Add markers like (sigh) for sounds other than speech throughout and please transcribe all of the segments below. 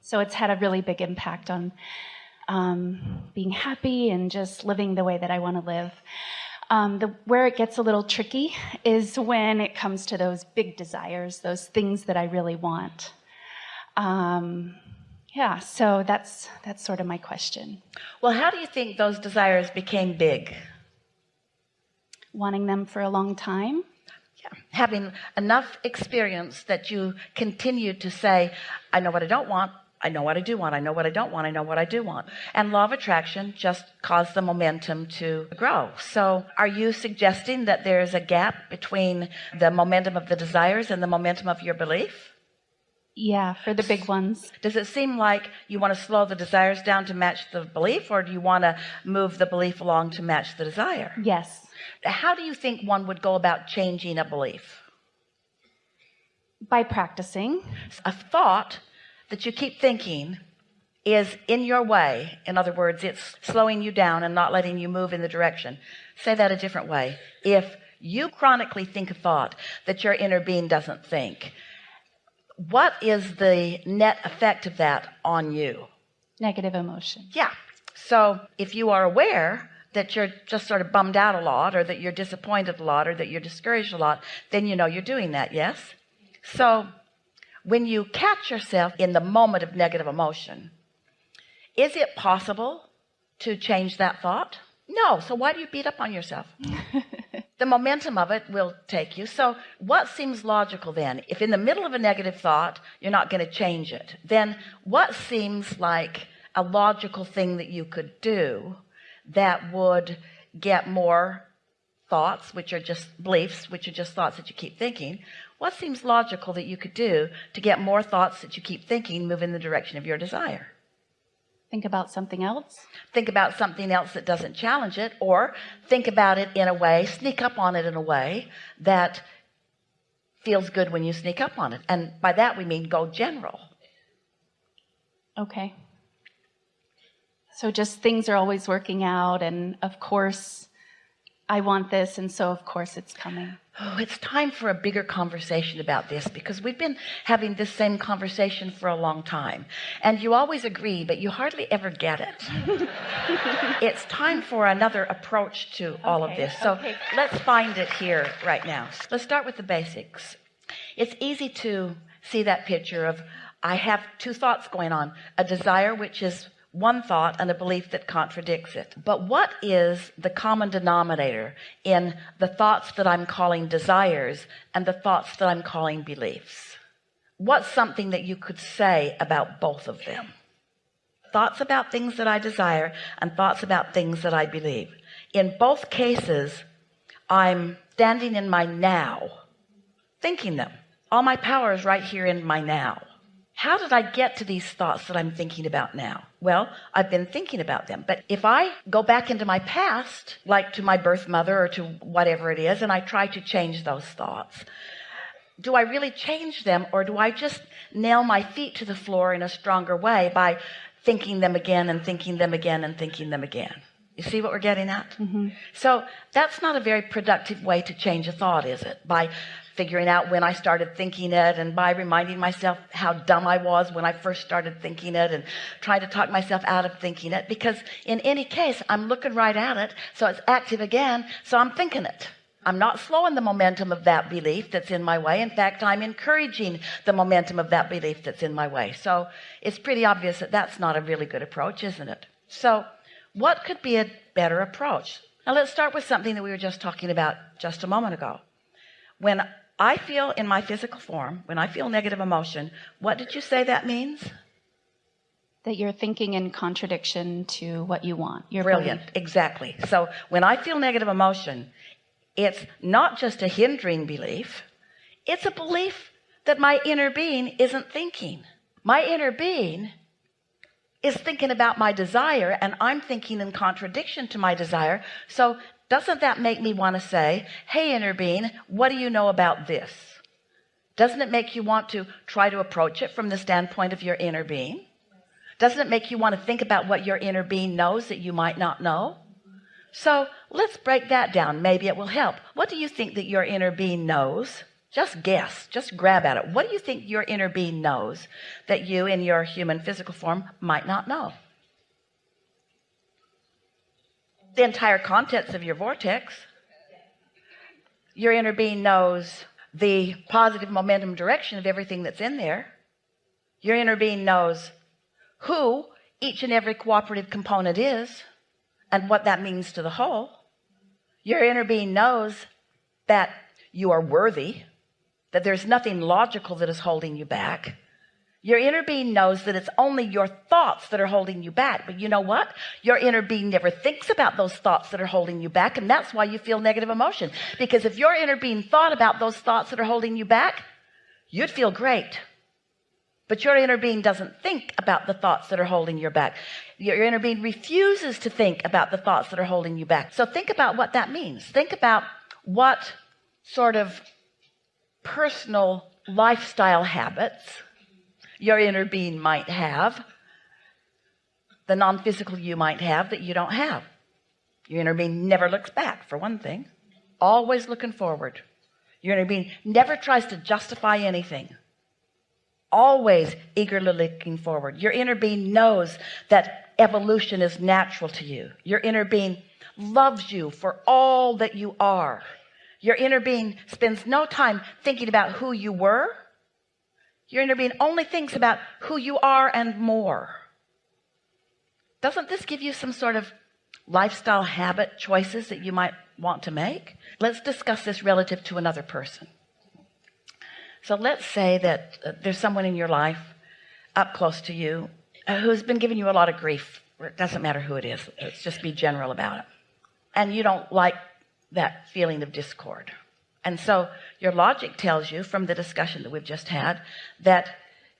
So it's had a really big impact on um, being happy and just living the way that I want to live. Um, the, where it gets a little tricky is when it comes to those big desires, those things that I really want. Um, yeah, so that's that's sort of my question. Well, how do you think those desires became big? Wanting them for a long time. Having enough experience that you continue to say, I know what I don't want, I know what I do want. I know what I don't want. I know what I do want. And law of attraction just caused the momentum to grow. So are you suggesting that there's a gap between the momentum of the desires and the momentum of your belief? Yeah, for the big ones. Does it seem like you want to slow the desires down to match the belief or do you want to move the belief along to match the desire? Yes. How do you think one would go about changing a belief? By practicing. A thought that you keep thinking is in your way. In other words it's slowing you down and not letting you move in the direction. Say that a different way. If you chronically think a thought that your inner being doesn't think what is the net effect of that on you? Negative emotion. Yeah. So if you are aware that you're just sort of bummed out a lot or that you're disappointed a lot or that you're discouraged a lot then you know you're doing that yes? So when you catch yourself in the moment of negative emotion is it possible to change that thought? No. So why do you beat up on yourself? (laughs) The momentum of it will take you. So what seems logical then? If in the middle of a negative thought you're not going to change it then what seems like a logical thing that you could do that would get more thoughts which are just beliefs which are just thoughts that you keep thinking. What seems logical that you could do to get more thoughts that you keep thinking move in the direction of your desire? Think about something else. Think about something else that doesn't challenge it or think about it in a way sneak up on it in a way that feels good when you sneak up on it. And by that we mean go general. Okay so just things are always working out and of course I want this and so of course it's coming. Oh it's time for a bigger conversation about this because we've been having this same conversation for a long time. And you always agree but you hardly ever get it. (laughs) It's time for another approach to all Okay, of this. So okay. let's find it here right now. Let's start with the basics. It's easy to see that picture of I have two thoughts going on. A desire which is one thought and a belief that contradicts it. But what is the common denominator in the thoughts that I'm calling desires and the thoughts that I'm calling beliefs? What's something that you could say about both of them? Thoughts about things that I desire and thoughts about things that I believe. In both cases I'm standing in my now thinking them. All my power is right here in my now how did I get to these thoughts that I'm thinking about now? Well I've been thinking about them. But if I go back into my past like to my birth mother or to whatever it is and I try to change those thoughts do I really change them or do I just nail my feet to the floor in a stronger way by thinking them again and thinking them again and thinking them again you see what we're getting at? Mm-hmm. So that's not a very productive way to change a thought is it? By figuring out when I started thinking it and by reminding myself how dumb I was when I first started thinking it and trying to talk myself out of thinking it because in any case I'm looking right at it so it's active again so I'm thinking it. I'm not slowing the momentum of that belief that's in my way. In fact I'm encouraging the momentum of that belief that's in my way. So it's pretty obvious that that's not a really good approach isn't it? So what could be a better approach? Now let's start with something that we were just talking about just a moment ago. When I feel in my physical form when I feel negative emotion what did you say that means? That you're thinking in contradiction to what you want you're brilliant. Exactly. So when I feel negative emotion it's not just a hindering belief it's a belief that my inner being isn't thinking. My inner being is thinking about my desire and I'm thinking in contradiction to my desire. So doesn't that make me want to say hey inner being what do you know about this? Doesn't it make you want to try to approach it from the standpoint of your inner being? Doesn't it make you want to think about what your inner being knows that you might not know? So let's break that down. Maybe it will help. What do you think that your inner being knows just guess. Just grab at it. What do you think your inner being knows that you in your human physical form might not know? The entire contents of your vortex. Your inner being knows the positive momentum direction of everything that's in there. Your inner being knows who each and every cooperative component is and what that means to the whole. Your inner being knows that you are worthy that there's nothing logical that is holding you back. Your inner being knows that it's only your thoughts that are holding you back. But you know what? Your inner being never thinks about those thoughts that are holding you back and that's why you feel negative emotion. Because if your inner being thought about those thoughts that are holding you back you'd feel great. But your inner being doesn't think about the thoughts that are holding you back. Your inner being refuses to think about the thoughts that are holding you back. So think about what that means. Think about what sort of personal lifestyle habits your inner being might have the non-physical you might have that you don't have. Your inner being never looks back for one thing. Always looking forward. Your inner being never tries to justify anything. Always eagerly looking forward. Your inner being knows that evolution is natural to you. Your inner being loves you for all that you are your inner being spends no time thinking about who you were. Your inner being only thinks about who you are and more. Doesn't this give you some sort of lifestyle habit choices that you might want to make? Let's discuss this relative to another person. So let's say that uh, there's someone in your life up close to you uh, who's been giving you a lot of grief. It doesn't matter who it is. Let's just be general about it. And you don't like that feeling of discord. And so your logic tells you from the discussion that we've just had that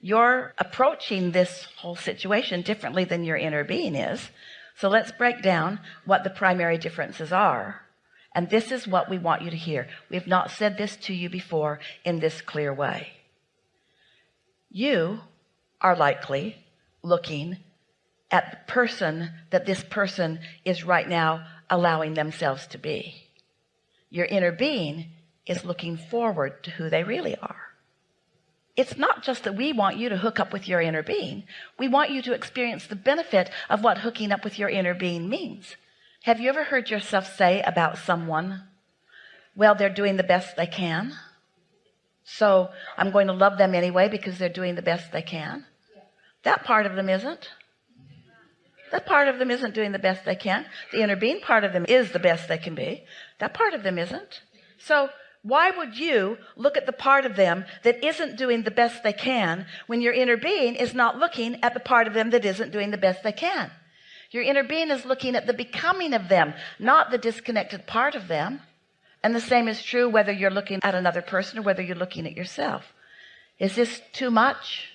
you're approaching this whole situation differently than your inner being is. So let's break down what the primary differences are. And this is what we want you to hear. We've not said this to you before in this clear way. You are likely looking at the person that this person is right now allowing themselves to be your inner being is looking forward to who they really are. It's not just that we want you to hook up with your inner being. We want you to experience the benefit of what hooking up with your inner being means. Have you ever heard yourself say about someone well they're doing the best they can so I'm going to love them anyway because they're doing the best they can that part of them isn't that part of them isn't doing the best they can. The inner being part of them is the best they can be. That part of them isn't. So why would you look at the part of them that isn't doing the best they can when your inner being is not looking at the part of them that isn't doing the best they can? Your inner being is looking at the becoming of them not the disconnected part of them. And the same is true whether you're looking at another person or whether you're looking at yourself. Is this too much?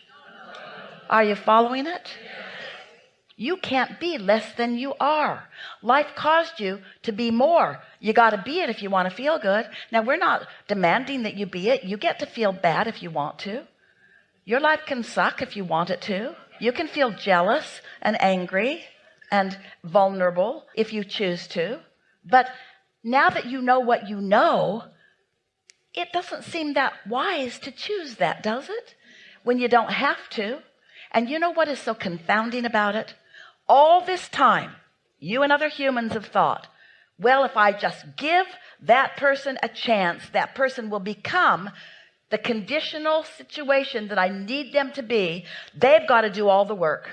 Are you following it you can't be less than you are. Life caused you to be more. You got to be it if you want to feel good. Now we're not demanding that you be it. You get to feel bad if you want to. Your life can suck if you want it to. You can feel jealous and angry and vulnerable if you choose to. But now that you know what you know it doesn't seem that wise to choose that does it? When you don't have to. And you know what is so confounding about it all this time you and other humans have thought well if I just give that person a chance that person will become the conditional situation that I need them to be. They've got to do all the work.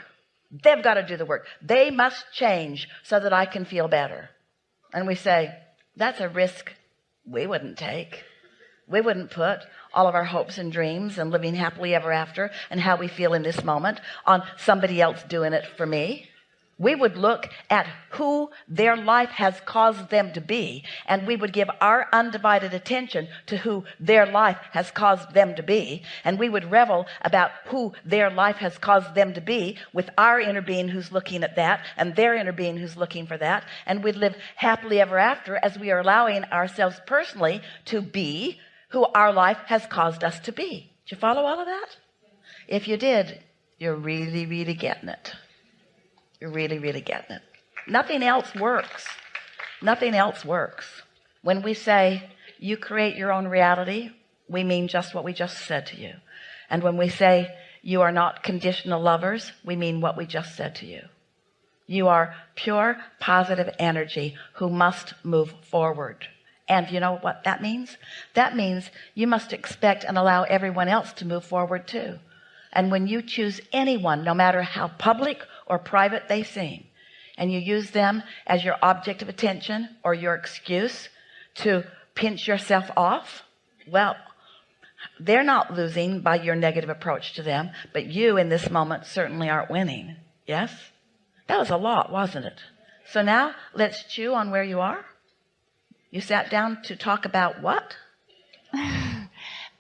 They've got to do the work. They must change so that I can feel better. And we say that's a risk we wouldn't take. We wouldn't put all of our hopes and dreams and living happily ever after and how we feel in this moment on somebody else doing it for me we would look at who their life has caused them to be and we would give our undivided attention to who their life has caused them to be and we would revel about who their life has caused them to be with our inner being who's looking at that and their inner being who's looking for that and we'd live happily ever after as we are allowing ourselves personally to be who our life has caused us to be. Did you follow all of that? If you did you're really really getting it you're really, really getting it. Nothing else works. Nothing else works. When we say you create your own reality, we mean just what we just said to you and when we say you are not conditional lovers we mean what we just said to you you are pure positive energy who must move forward and you know what that means that means you must expect and allow everyone else to move forward too and when you choose anyone no matter how public or private they seem and you use them as your object of attention or your excuse to pinch yourself off. Well they're not losing by your negative approach to them but you in this moment certainly aren't winning. Yes? That was a lot wasn't it? So now let's chew on where you are. You sat down to talk about what? (laughs)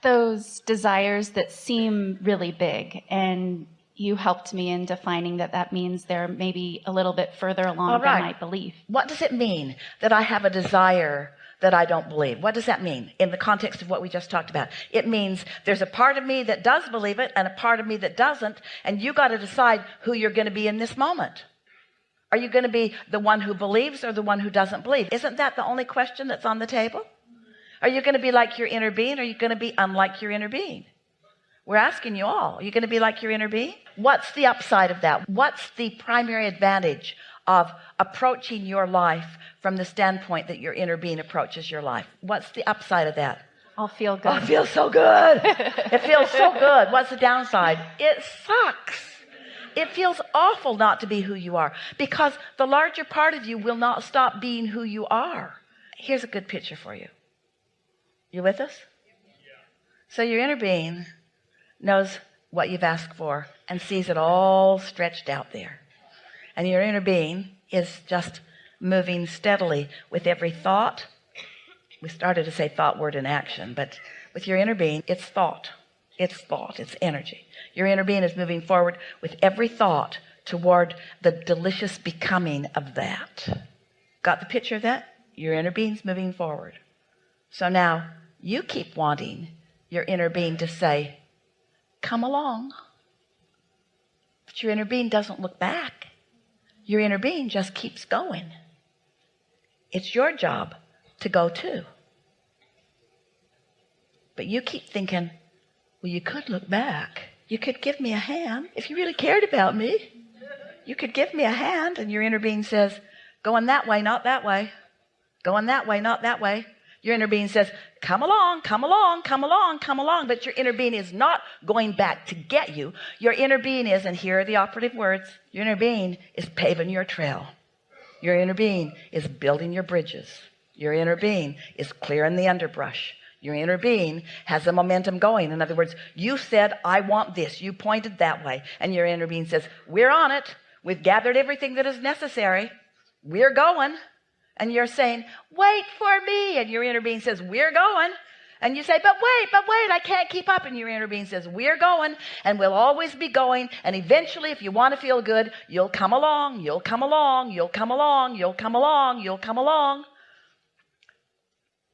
Those desires that seem really big and you helped me in defining that that means they're maybe a little bit further along right. than I believe. What does it mean that I have a desire that I don't believe? What does that mean in the context of what we just talked about? It means there's a part of me that does believe it and a part of me that doesn't. And you got to decide who you're going to be in this moment. Are you going to be the one who believes or the one who doesn't believe? Isn't that the only question that's on the table? Are you going to be like your inner being? Or are you going to be unlike your inner being? We're asking you all, are you going to be like your inner being? What's the upside of that? What's the primary advantage of approaching your life from the standpoint that your inner being approaches your life? What's the upside of that? I'll feel Oh, good. it feel so good. (laughs) it feels so good. What's the downside? It sucks. It feels awful not to be who you are because the larger part of you will not stop being who you are. Here's a good picture for you. You with us? Yeah. So your inner being knows what you've asked for and sees it all stretched out there. And your inner being is just moving steadily with every thought. We started to say thought, word, and action, but with your inner being, it's thought. It's thought. It's energy. Your inner being is moving forward with every thought toward the delicious becoming of that. Got the picture of that? Your inner being's moving forward. So now you keep wanting your inner being to say, come along. But your inner being doesn't look back. Your inner being just keeps going. It's your job to go too. But you keep thinking, well, you could look back. You could give me a hand if you really cared about me. You could give me a hand. And your inner being says, going that way, not that way. Going that way, not that way. Your inner being says, come along, come along, come along, come along. But your inner being is not going back to get you. Your inner being is, and here are the operative words, your inner being is paving your trail. Your inner being is building your bridges. Your inner being is clearing the underbrush. Your inner being has the momentum going. In other words, you said, I want this. You pointed that way. And your inner being says, we're on it. We've gathered everything that is necessary. We're going and you're saying wait for me. And your inner being says we're going. And you say but wait but wait I can't keep up. And your inner being says we're going and we'll always be going. And eventually if you want to feel good you'll come along you'll come along you'll come along you'll come along you'll come along.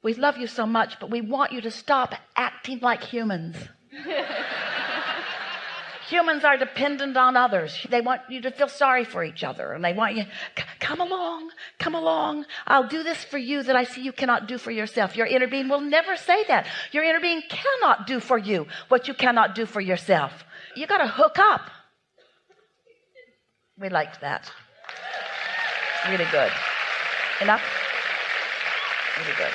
We love you so much but we want you to stop acting like humans (laughs) humans are dependent on others. They want you to feel sorry for each other and they want you come along come along. I'll do this for you that I see you cannot do for yourself. Your inner being will never say that. Your inner being cannot do for you what you cannot do for yourself. You got to hook up. We liked that. Really good. Enough? Really good.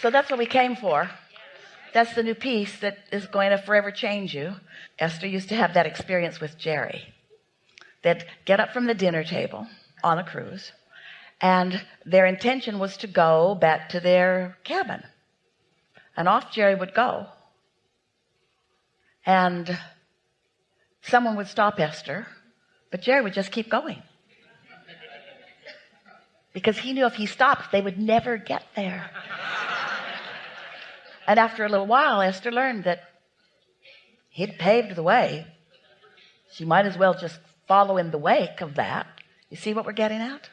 So that's what we came for that's the new piece that is going to forever change you. Esther used to have that experience with Jerry. They'd get up from the dinner table on a cruise and their intention was to go back to their cabin. And off Jerry would go. And someone would stop Esther but Jerry would just keep going. Because he knew if he stopped they would never get there and after a little while Esther learned that he'd paved the way. She might as well just follow in the wake of that. You see what we're getting at